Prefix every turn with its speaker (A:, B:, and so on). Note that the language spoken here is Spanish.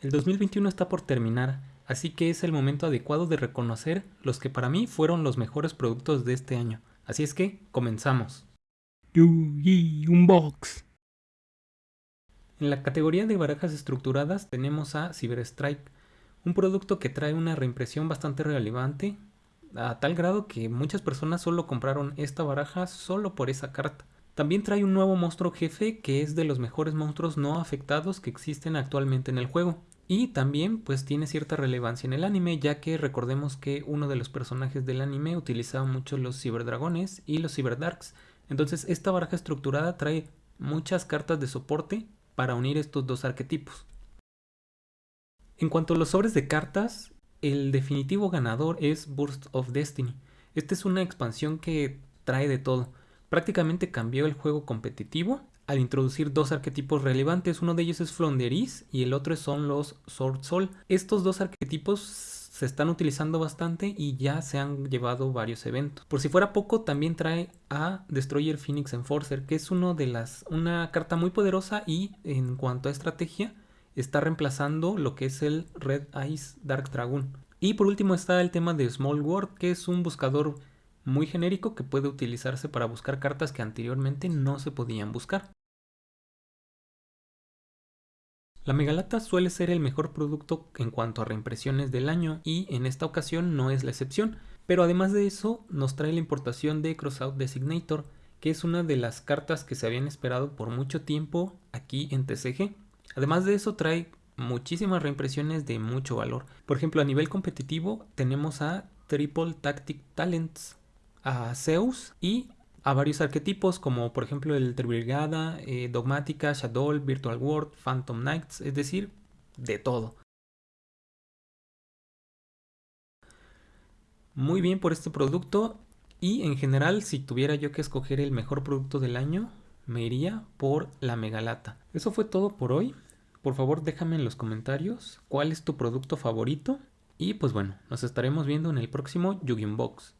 A: El 2021 está por terminar, así que es el momento adecuado de reconocer los que para mí fueron los mejores productos de este año. Así es que, comenzamos.
B: Yugi Unbox.
A: En la categoría de barajas estructuradas tenemos a Cyberstrike, un producto que trae una reimpresión bastante relevante, a tal grado que muchas personas solo compraron esta baraja solo por esa carta. También trae un nuevo monstruo jefe que es de los mejores monstruos no afectados que existen actualmente en el juego. Y también pues tiene cierta relevancia en el anime ya que recordemos que uno de los personajes del anime utilizaba mucho los ciberdragones y los ciberdarks. Entonces esta baraja estructurada trae muchas cartas de soporte para unir estos dos arquetipos. En cuanto a los sobres de cartas, el definitivo ganador es Burst of Destiny. Esta es una expansión que trae de todo. Prácticamente cambió el juego competitivo al introducir dos arquetipos relevantes. Uno de ellos es Flonderis y el otro son los Sword Soul. Estos dos arquetipos se están utilizando bastante y ya se han llevado varios eventos. Por si fuera poco, también trae a Destroyer Phoenix Enforcer, que es uno de las, una carta muy poderosa y en cuanto a estrategia está reemplazando lo que es el Red Eyes Dark Dragon. Y por último está el tema de Small World, que es un buscador muy genérico que puede utilizarse para buscar cartas que anteriormente no se podían buscar. La Megalata suele ser el mejor producto en cuanto a reimpresiones del año y en esta ocasión no es la excepción, pero además de eso nos trae la importación de Crossout Designator, que es una de las cartas que se habían esperado por mucho tiempo aquí en TCG. Además de eso trae muchísimas reimpresiones de mucho valor. Por ejemplo, a nivel competitivo tenemos a Triple Tactic Talents, a Zeus y a varios arquetipos como por ejemplo el Tribrigada, eh, Dogmática, Shadow, Virtual World, Phantom Knights, es decir, de todo. Muy bien por este producto y en general si tuviera yo que escoger el mejor producto del año me iría por la Megalata. Eso fue todo por hoy. Por favor déjame en los comentarios cuál es tu producto favorito y pues bueno, nos estaremos viendo en el próximo Yu-Gi-Oh! Box.